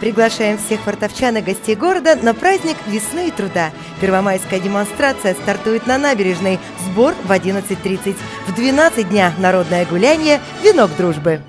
Приглашаем всех фортовчан и гостей города на праздник весны и труда. Первомайская демонстрация стартует на набережной. Сбор в 11.30. В 12 дня народное гуляние «Венок дружбы».